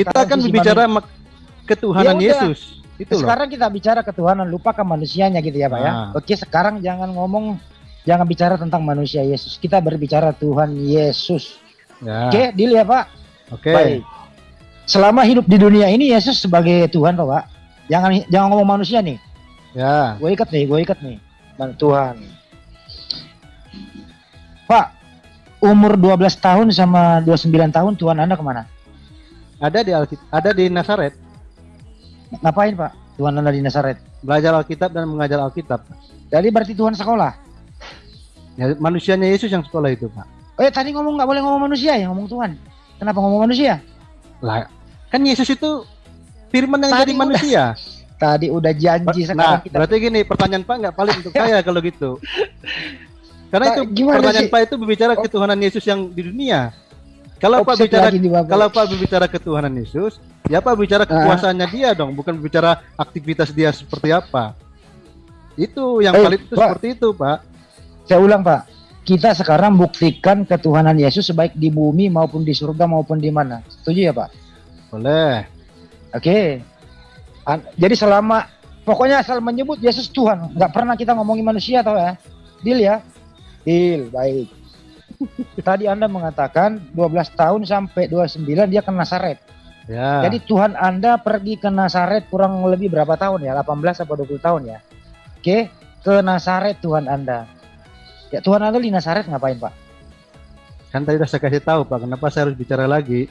Kita kan bicara ketuhanan ya Yesus. Itu sekarang loh. kita bicara ketuhanan, lupakan manusianya gitu ya, Pak ya. Ah. Oke, sekarang jangan ngomong jangan bicara tentang manusia Yesus. Kita berbicara Tuhan Yesus. Ya. Oke, deal ya, Pak. Oke. Baik. Selama hidup di dunia ini Yesus sebagai Tuhan, Pak. Jangan jangan ngomong manusia nih. Ya. Gue ikat nih, gue ikat nih. Tuhan. Pak, umur 12 tahun sama 29 tahun Tuhan Anda ke mana? Ada di Alkitab, ada di Nazaret. Ngapain Pak? Tuhan Anda di Nazaret? Belajar Alkitab dan mengajar Alkitab. Jadi berarti Tuhan sekolah? Ya, manusianya Yesus yang sekolah itu Pak. Oh ya tadi ngomong nggak boleh ngomong manusia ya ngomong Tuhan. Kenapa ngomong manusia? Lah kan Yesus itu firman yang tadi jadi udah, manusia. Tadi udah janji sekarang nah, kita. berarti gini pertanyaan Pak nggak paling untuk saya kalau gitu. Karena nah, itu pertanyaan sih? Pak itu berbicara oh. ketuhanan Yesus yang di dunia. Kalau Pak bicara kalau Pak berbicara ketuhanan Yesus, ya Pak bicara ah. kekuasaannya uh. dia dong, bukan bicara aktivitas dia seperti apa. Itu yang hey, paling itu Pak, seperti itu, Pak. Saya ulang, Pak. Kita sekarang buktikan ketuhanan Yesus baik di bumi maupun di surga maupun di mana. Setuju ya, Pak? Boleh. Oke. Okay. Jadi selama pokoknya asal menyebut Yesus Tuhan, nggak pernah kita ngomongin manusia tau ya. Deal ya? Deal, baik. Tadi Anda mengatakan 12 tahun sampai 29 dia ke Nasaret. Ya. Jadi Tuhan Anda pergi ke Nasaret kurang lebih berapa tahun ya? 18 atau 20 tahun ya? Oke, ke Nasaret Tuhan Anda. Ya Tuhan Anda di Nasaret ngapain Pak? Kan tadi sudah saya kasih tahu Pak, kenapa saya harus bicara lagi?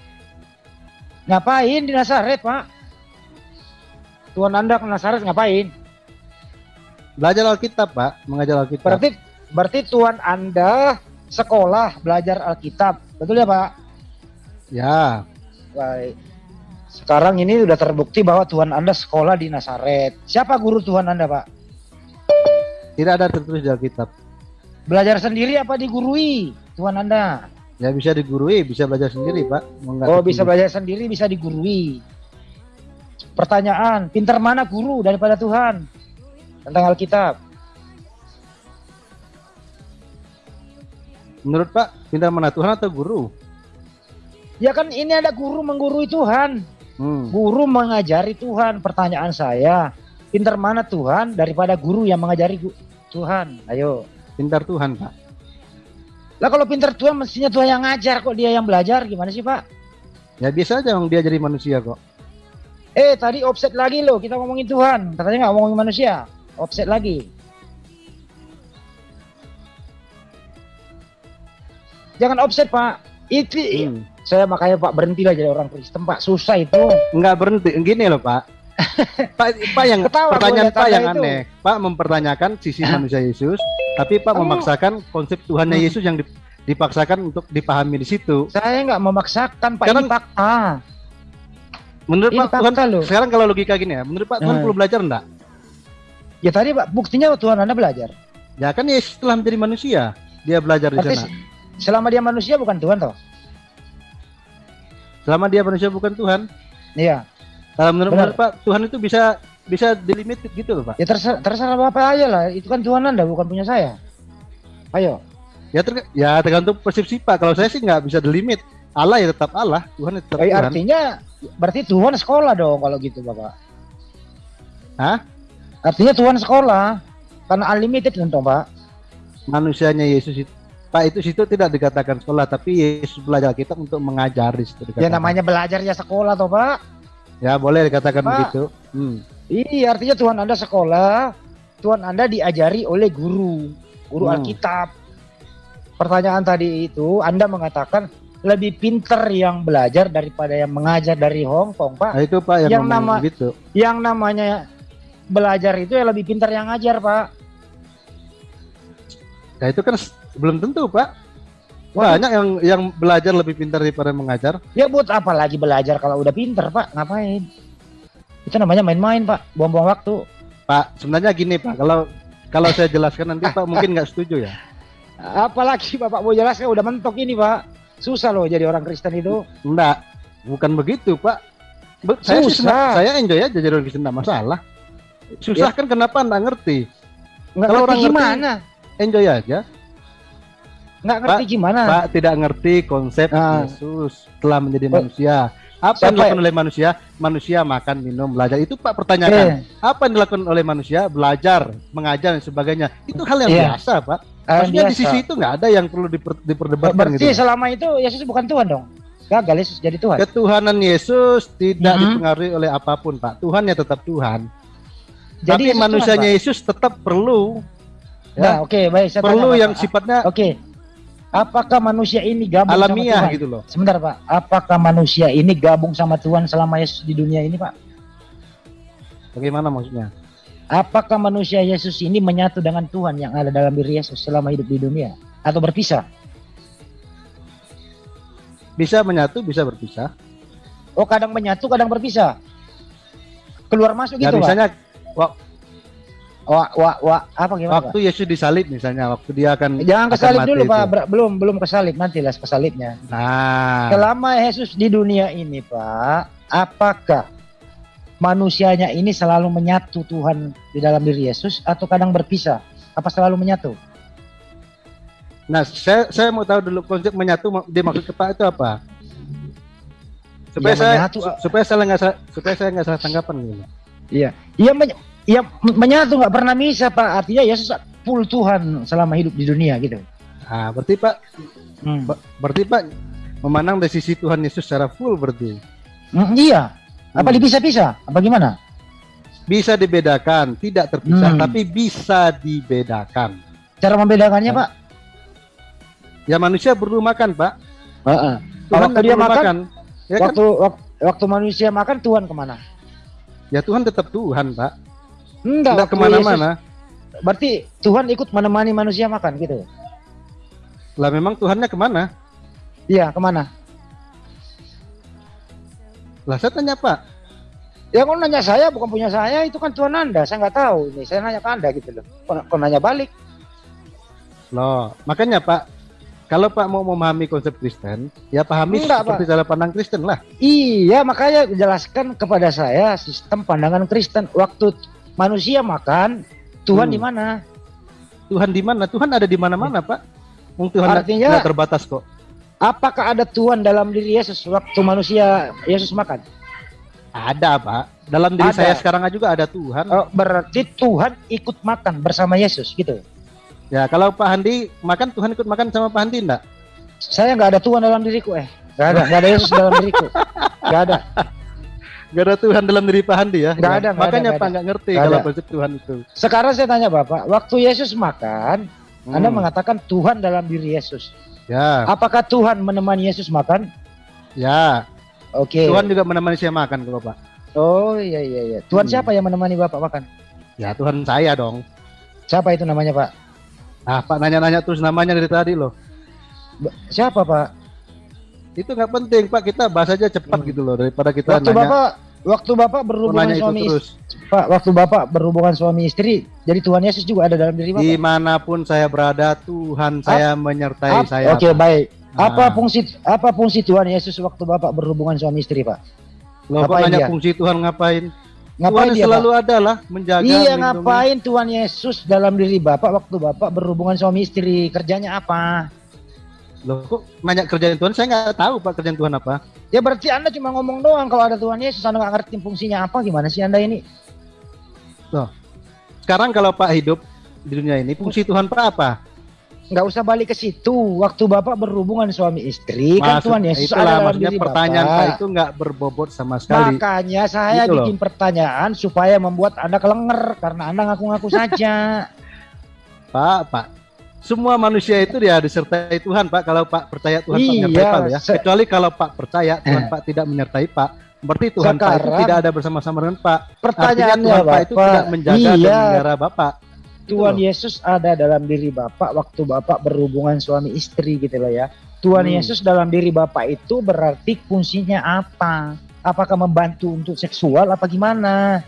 Ngapain di Nasaret Pak? Tuhan Anda ke Nasaret ngapain? Belajar Alkitab Pak, mengajar Alkitab. Berarti berarti Tuhan Anda sekolah belajar Alkitab. Betul ya, Pak? Ya. Baik. Sekarang ini sudah terbukti bahwa Tuhan Anda sekolah di Nazaret. Siapa guru Tuhan Anda, Pak? Tidak ada tertulis di Alkitab. Belajar sendiri apa digurui Tuhan Anda? Ya bisa digurui, bisa belajar sendiri, Pak. oh, bisa belajar sendiri, bisa digurui. Pertanyaan, pintar mana guru daripada Tuhan? Tentang Alkitab. Menurut Pak, pintar mana Tuhan atau guru? Ya kan ini ada guru menggurui Tuhan. Hmm. Guru mengajari Tuhan. Pertanyaan saya, pintar mana Tuhan daripada guru yang mengajari Tuhan? Ayo. Pintar Tuhan, Pak. Lah kalau pintar Tuhan mestinya Tuhan yang ngajar kok dia yang belajar. Gimana sih, Pak? Ya biasa aja dia jadi manusia kok. Eh, tadi offset lagi loh. Kita ngomongin Tuhan. Katanya nggak ngomongin manusia. Offset lagi. Jangan offset Pak. Itu hmm. saya makanya Pak berhenti lah jadi orang Kristen Pak. Susah itu. Enggak berhenti. Gini loh Pak. Pak, Pak yang Ketawa pertanyaan Pak yang itu. aneh. Pak mempertanyakan sisi manusia Yesus, tapi Pak oh. memaksakan konsep Tuhannya hmm. Yesus yang dipaksakan untuk dipahami di situ. Saya nggak memaksakan Pak Karena, ini fakta. Menurut ini Pak Tuhan loh. sekarang kalau logika gini ya, menurut Pak Tuhan hmm. perlu belajar enggak? Ya tadi Pak buktinya Tuhan Anda belajar. Ya kan Yesus telah menjadi manusia, dia belajar di sana. Selama dia manusia bukan Tuhan toh? Selama dia manusia bukan Tuhan? Iya. Kalau menurut, menurut Pak, Tuhan itu bisa bisa delimited gitu loh Pak. Ya terserah, terserah Bapak aja lah. Itu kan Tuhan Anda bukan punya saya. Ayo. Ya ter ya tergantung persepsi Pak. Kalau saya sih nggak bisa delimit. Allah ya tetap Allah, Tuhan ya tetap eh, Tuhan. Artinya berarti Tuhan sekolah dong kalau gitu Bapak. Hah? Artinya Tuhan sekolah. Karena unlimited kan Pak. Manusianya Yesus itu Pak itu situ tidak dikatakan sekolah, tapi Yesus belajar kita untuk mengajar di situ. Dikatakan. Ya namanya belajar ya sekolah toh Pak. Ya boleh dikatakan Pak, begitu. Hmm. Iya artinya Tuhan Anda sekolah, Tuhan Anda diajari oleh guru, guru hmm. Alkitab. Pertanyaan tadi itu Anda mengatakan lebih pinter yang belajar daripada yang mengajar dari Hong Kong Pak. Nah, itu Pak yang, yang nama gitu. Yang namanya belajar itu ya lebih pinter yang ngajar Pak. Nah itu kan belum tentu, Pak. Banyak yang yang belajar lebih pintar daripada mengajar. Ya buat apa lagi belajar kalau udah pintar, Pak? Ngapain? Itu namanya main-main, Pak. Buang-buang waktu. Pak, sebenarnya gini, Pak. Kalau kalau saya jelaskan nanti Pak mungkin nggak setuju ya. Apalagi Bapak mau jelaskan udah mentok ini, Pak. Susah loh jadi orang Kristen itu. Enggak, bukan begitu, Pak. Be saya Susah. saya enjoy aja jadi orang Kristen enggak masalah. Susah ya. kan kenapa enggak ngerti? Enggak Kalau orang gimana? Ngerti, enjoy aja. Nggak ngerti Pak, gimana? Pak tidak ngerti konsep ah. Yesus telah menjadi oh. manusia. Apa yang dilakukan oleh manusia? Manusia makan, minum, belajar. Itu Pak pertanyaan. Eh. Apa yang dilakukan oleh manusia? Belajar, mengajar dan sebagainya. Itu hal yang yeah. biasa, Pak. Maksudnya biasa. di sisi itu nggak ada yang perlu diper, diperdebatkan Berarti gitu. selama itu Yesus bukan Tuhan dong? Gagal Yesus jadi Tuhan. Ketuhanan Yesus tidak mm -hmm. dipengaruhi oleh apa pun, Pak. Tuhan ya tetap Tuhan. Jadi Tapi Yesus manusianya Tuhan, Yesus tetap perlu. Ya, nah, oke, okay, baik. Saya perlu tanya, yang Pak. sifatnya. Oke. Okay. Apakah manusia ini gabung alamiah sama Tuhan? gitu loh. Sebentar, Pak. Apakah manusia ini gabung sama Tuhan selama Yesus di dunia ini, Pak? Bagaimana maksudnya? Apakah manusia Yesus ini menyatu dengan Tuhan yang ada dalam diri Yesus selama hidup di dunia atau berpisah? Bisa menyatu, bisa berpisah. Oh, kadang menyatu, kadang berpisah. Keluar masuk ya, gitu, misalnya, Pak Wah, wah, wah, wah, apa gimana? Waktu Yesus disalib misalnya, waktu dia akan Jangan kesalib dulu, itu. Pak. Belum, belum kesalib, nanti lah kesalibnya. Nah, selama Yesus di dunia ini, Pak, apakah manusianya ini selalu menyatu Tuhan di dalam diri Yesus atau kadang berpisah? Apa selalu menyatu? Nah, saya saya mau tahu dulu konsep menyatu dia maksud Pak itu apa? Supaya ya, saya menyatu, supaya saya nggak supaya saya nggak salah tanggapan gitu. Iya, iya ya menyatu nggak pernah bisa pak. Artinya Yesus full Tuhan selama hidup di dunia gitu. Ah, berarti pak, hmm. berarti pak memandang dari sisi Tuhan Yesus secara full berarti. Hmm, iya. Apa hmm. dipisah-pisah? Apa gimana? Bisa dibedakan, tidak terpisah, hmm. tapi bisa dibedakan. Cara membedakannya, nah. Pak? Ya manusia perlu makan, Pak. Uh -uh. Tuhan waktu dia makan, makan ya kan? waktu, kan? waktu waktu manusia makan Tuhan ke mana? Ya Tuhan tetap Tuhan, Pak. Enggak, Enggak ke mana-mana. Berarti Tuhan ikut menemani manusia makan gitu? Lah memang Tuhannya ke mana? Iya, ke mana? Lah saya tanya Pak. Ya kau nanya saya bukan punya saya itu kan Tuhan Anda. Saya nggak tahu ini. Saya nanya ke Anda gitu loh. Kau, kau nanya balik. Loh, makanya Pak kalau Pak mau memahami konsep Kristen, ya pahami Enggak, seperti Pak. cara pandang Kristen lah. Iya, makanya jelaskan kepada saya sistem pandangan Kristen. Waktu manusia makan, Tuhan hmm. di mana? Tuhan di mana? Tuhan ada di mana-mana, Pak. Tuhan Artinya tidak terbatas kok. Apakah ada Tuhan dalam diri Yesus waktu manusia Yesus makan? Ada, Pak. Dalam diri ada. saya sekarang juga ada Tuhan. Oh, berarti Tuhan ikut makan bersama Yesus gitu. Ya, kalau Pak Handi makan, Tuhan ikut makan sama Pak Handi enggak? Saya nggak ada Tuhan dalam diriku, eh. Nggak ada, nggak ada Yesus dalam diriku. Nggak ada. Nggak ada Tuhan dalam diri Pak Handi ya? Nggak ada. Makanya ada, Pak nggak ngerti gak kalau konsep Tuhan itu. Sekarang saya tanya Bapak, waktu Yesus makan, hmm. Anda mengatakan Tuhan dalam diri Yesus. Ya. Apakah Tuhan menemani Yesus makan? Ya. Oke. Okay. Tuhan juga menemani saya makan, Bapak. Oh iya iya iya. Tuhan hmm. siapa yang menemani Bapak makan? Ya Tuhan saya dong. Siapa itu namanya Pak? Ah, Pak nanya-nanya terus namanya dari tadi loh. Siapa, Pak? Itu nggak penting, Pak. Kita bahas aja cepat hmm. gitu loh daripada kita waktu nanya. Bapak waktu Bapak berhubungan suami terus. Pak, waktu Bapak berhubungan suami istri, jadi Tuhan Yesus juga ada dalam diri Bapak. Di mana pun saya berada, Tuhan saya menyertai Ap saya. Oke, okay, baik. Nah. Apa fungsi apa fungsi Tuhan Yesus waktu Bapak berhubungan suami istri, Pak? Loh, kok nanya fungsi Tuhan ngapain? Ngapain Tuhan dia, selalu Pak? ada lah menjaga. Iya ngapain Tuhan Yesus dalam diri Bapak waktu Bapak berhubungan suami istri kerjanya apa? Loh kok nanya kerjaan Tuhan? Saya nggak tahu Pak kerjaan Tuhan apa. Ya berarti Anda cuma ngomong doang kalau ada Tuhan Yesus Anda nggak ngerti fungsinya apa gimana sih Anda ini? Loh, sekarang kalau Pak hidup di dunia ini fungsi Tuhan Pak apa? nggak usah balik ke situ. Waktu bapak berhubungan suami istri Maksud, kan Tuhan Yesus itulah, ada diri pertanyaan bapak. itu nggak berbobot sama sekali. Makanya saya gitu bikin loh. pertanyaan supaya membuat anda kelenger karena anda ngaku-ngaku saja. Pak, Pak, semua manusia itu dia disertai Tuhan, Pak. Kalau Pak percaya Tuhan iya, Pak menyertai Pak ya. Kecuali kalau Pak percaya Tuhan eh. Pak tidak menyertai Pak, berarti Tuhan Sekarang, Pak itu tidak ada bersama-sama dengan Pak. Pertanyaannya Tuhan Bapak, Pak itu tidak menjaga iya. dan memelihara Bapak. Tuhan Yesus ada dalam diri Bapak waktu Bapak berhubungan suami istri gitu loh ya. Tuhan hmm. Yesus dalam diri Bapak itu berarti fungsinya apa? Apakah membantu untuk seksual apa gimana?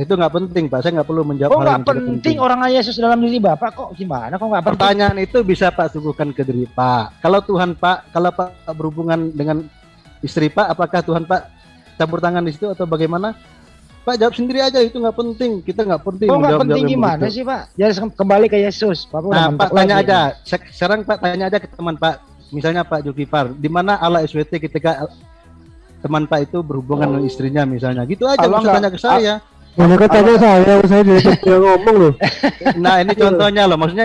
Itu nggak penting Pak, saya nggak perlu menjawab. Kok nggak penting, penting orang Yesus dalam diri Bapak kok gimana? Kok nggak penting? Pertanyaan itu bisa Pak suguhkan ke diri Pak. Kalau Tuhan Pak, kalau Pak berhubungan dengan istri Pak, apakah Tuhan Pak campur tangan di situ atau bagaimana? Pak jawab sendiri aja itu nggak penting. Kita nggak penting. Oh nggak penting gimana sih Pak? Ya kembali ke Yesus. Pak nah Pak tanya lagi. aja. Sekarang Pak tanya aja ke teman Pak. Misalnya Pak Julkifar, di mana Allah SWT ketika teman Pak itu berhubungan dengan istrinya misalnya. Gitu aja kalau tanya ke saya. Mana tanya saya, saya dia ngomong loh. Nah, ini contohnya loh, maksudnya